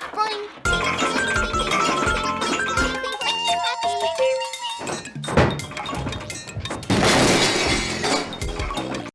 Spring.